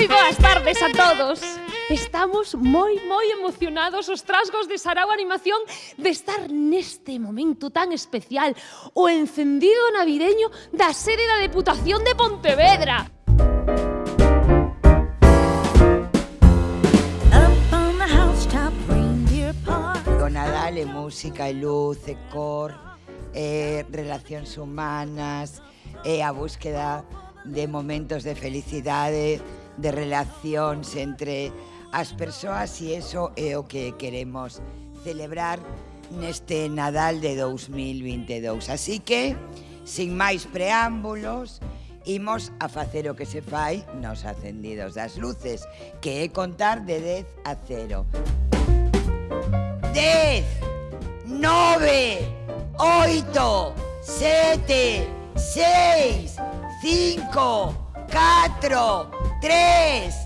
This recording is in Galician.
Moi boas tardes a todos. Estamos moi, moi emocionados os trasgos de Sarao Animación de estar neste momento tan especial, o encendido navideño da sede da Deputación de Pontevedra. Do Nadal é música, e luz, e cor, eh, e relacións humanas, e a búsqueda de momentos de felicidade, de relacións entre as persoas e eso é o que queremos celebrar neste Nadal de 2022. Así que, sin máis preámbulos, imos a facer o que se fai nos acendidos das luces, que é contar de 10 a 0. 10, 9, 8, 7, 6, 5, 4, tres,